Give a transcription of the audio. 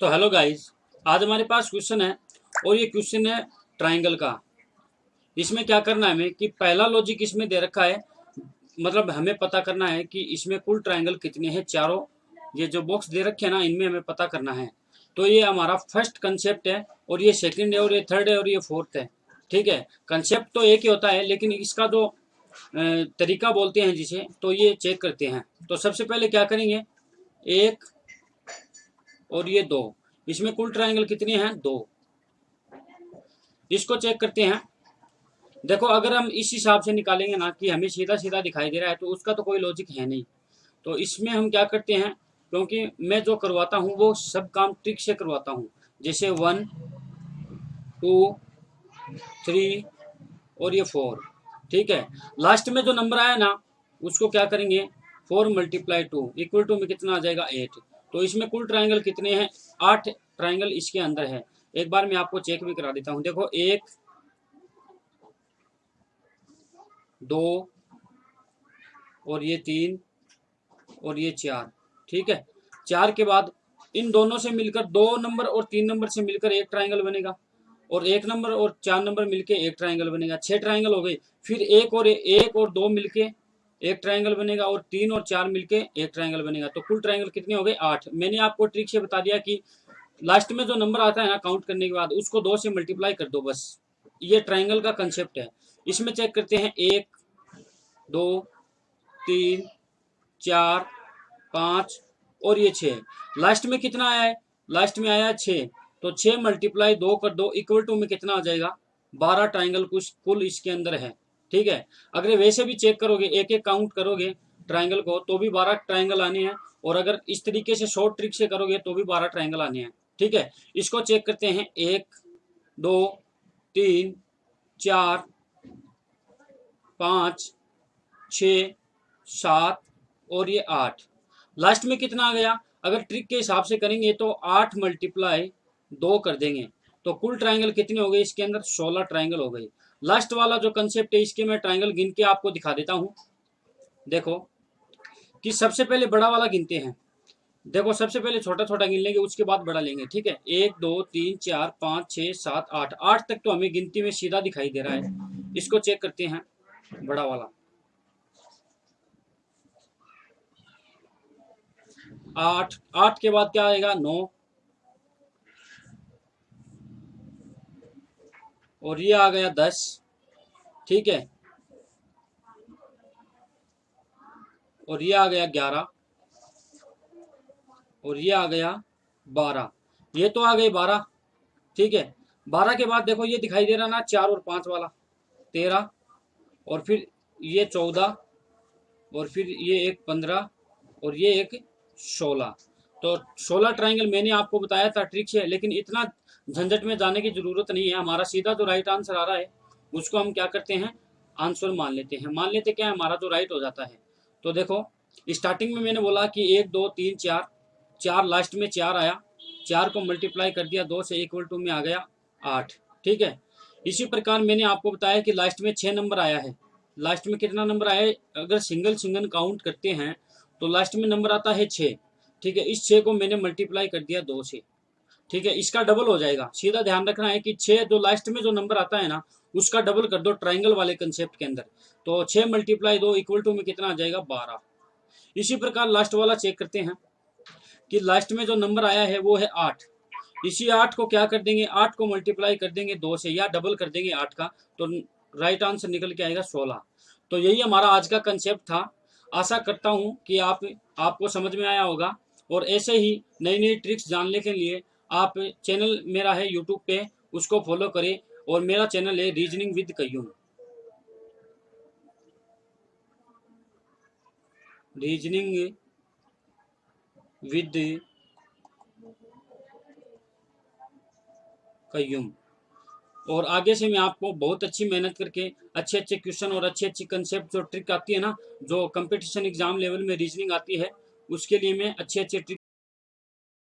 तो hello guys आज हमारे पास क्वेश्चन है और ये क्वेश्चन है ट्राइंगल का। इसमें क्या करना है हमें कि पहला लॉजिक इसमें दे रखा है मतलब हमें पता करना है कि इसमें कुल ट्राइंगल कितने हैं चारों। ये जो बॉक्स दे रखे हैं ना, इनमें हमें पता करना है। तो ये हमारा फ़र्स्ट कंसेप्ट है और ये सेकंड है और ये थर्ड है और ये फोर्थ है। ठीक है? कंसेप्ट तो एक ही होता है, लेकिन इसका जो तरीका बोलते हैं जिसे तो ये चेक करते हैं। तो सबसे पहले क्या करेंगे? एक और ये दो। इसमें कुल ट्राइंगल कितने हैं? दो। इसको चेक करते हैं। देखो, अगर हम इस हिसाब से निकालेंगे ना कि हमें सीधा सीधा दिखाई दे रहा है तो उसका तो कोई लॉजिक है नहीं। तो इसमें हम क्या करते हैं, क्योंकि मैं जो करवाता हूँ, वो सब काम ट्रिक से करवाता हूँ। जैसे वन टू थ्री और ये फोर ठीक है? लास्ट में जो नंबर आया ना, उसको क्या करेंगे? Four multiply two equal to में कितना आ जाएगा एट तो इसमें कुल ट्राइंगल कितने हैं? आठ ट्राइंगल इसके अंदर है। एक बार मैं आपको चेक भी करा देता हूँ। देखो, एक, दो, और ये तीन, और ये चार, ठीक है? चार के बाद इन दोनों से मिलकर, दो नंबर और तीन नंबर से मिलकर एक ट्राइंगल बनेगा। और एक नंबर और चार नंबर मिलके एक ट्राइंगल बनेगा। छह ट्राइंगल हो गए फिर एक और एक और दो मिलके एक ट्राइंगल बनेगा और तीन और चार मिलके एक ट्राइंगल बनेगा। तो कुल ट्राइंगल कितने हो गए? आठ। मैंने आपको ट्रिक से बता दिया कि लास्ट में जो नंबर आता है ना काउंट करने के बाद, उसको दो से मल्टीप्लाई कर दो बस। ये ट्राइंगल का कंसेप्ट है। इसमें चेक करते हैं, एक, दो, तीन, चार, पाँच और ये छः लास्ट में कितना आया है? लास्ट में आया छः तो छः मल्टीप्लाई दो कर दो इक्वल टू में कितना आ जाएगा? बारह ट्राइंगल कुछ कुल इसके अंदर है। ठीक है? अगर वैसे भी चेक करोगे एक एक काउंट करोगे ट्राइंगल को तो भी बारह ट्राइंगल आने हैं। और अगर इस तरीके से शॉर्ट ट्रिक से करोगे तो भी बारह ट्राइंगल आने हैं। ठीक है? इसको चेक करते हैं। एक, दो, तीन, चार, पाँच, छ, सात और ये आठ। लास्ट में कितना आ गया? अगर ट्रिक के हिसाब से करेंगे तो आठ मल्टीप्लाई दो कर देंगे। तो कुल ट्राइंगल कितने हो गए? इसके अंदर सोलह ट्राइंगल हो गई। लास्ट वाला जो कंसेप्ट है, इसके मैं ट्राइंगल गिन के आपको दिखा देता हूँ। देखो, कि सबसे पहले बड़ा वाला गिनते हैं। देखो, सबसे पहले छोटा छोटा गिन लेंगे, उसके बाद बड़ा लेंगे, ठीक है? एक, दो, तीन, चार, पाँच छः सात, आठ। आठ तक तो हमें गिनती में सीधा दिखाई दे रहा है। इसको चेक करते हैं, बड़ा वाला। आठ। आठ के बाद क्या आएगा? नौ। और ये आ गया दस। ठीक है? और ये आ गया ग्यारह। और ये आ गया बारह। ये तो आ गए बारह। ठीक है? बारह के बाद देखो, ये दिखाई दे रहा ना चार और पाँच वाला। तेरह। और फिर ये चौदह। और फिर ये एक पंद्रह। और ये एक सोलह। तो सोलह ट्राइंगल मैंने आपको बताया था ट्रिक से, लेकिन इतना झंझट में जाने की ज़रूरत नहीं है। हमारा सीधा जो राइट आंसर आ रहा है। उसको हम क्या करते हैं? आंसर मान लेते हैं। मान लेते क्या है? हमारा जो राइट हो जाता है। तो देखो स्टार्टिंग में मैंने बोला कि एक, दो, तीन, चार चार लास्ट में चार आया। चार को मल्टीप्लाई कर दिया। दो से इक्वल टू में आ गया आठ। ठीक है? इसी प्रकार मैंने आपको बताया कि लास्ट में छः नंबर आया है। लास्ट में कितना नंबर आया है? अगर सिंगल सिंगल काउंट करते हैं तो लास्ट में नंबर आता है छः ठीक है, इस छः को मैंने मल्टीप्लाई कर दिया दो से। ठीक है, इसका डबल हो जाएगा। सीधा ध्यान रखना है कि छः जो लास्ट में जो नंबर आता है ना, उसका डबल कर दो ट्राइंगल वाले कंसेप्ट के अंदर। तो छः मल्टीप्लाई दो इक्वल टू में कितना आ जाएगा? बारह। इसी प्रकार लास्ट वाला चेक करते हैं कि लास्ट में जो नंबर आया है, वो है आठ। इसी आठ को क्या कर देंगे? आठ को मल्टीप्लाई कर देंगे दो से, या डबल कर देंगे आठ का तो राइट आंसर निकल के आएगा सोलह। तो यही हमारा आज का कंसेप्ट था। आशा करता हूँ कि आप, आपको समझ में आया होगा। और ऐसे ही नई नई ट्रिक्स जानने के लिए आप चैनल मेरा है यूट्यूब पे, उसको फॉलो करें और मेरा चैनल है reasoning with Qayyum reasoning with Qayyum और आगे से मैं आपको बहुत अच्छी मेहनत करके अच्छे अच्छे क्वेश्चन और अच्छे अच्छे कंसेप्ट जो ट्रिक आती है ना, जो कंपटीशन एग्ज़ाम लेवल में रीजनिंग आती है उसके लिए मैं अच्छे अच्छे ट्रिक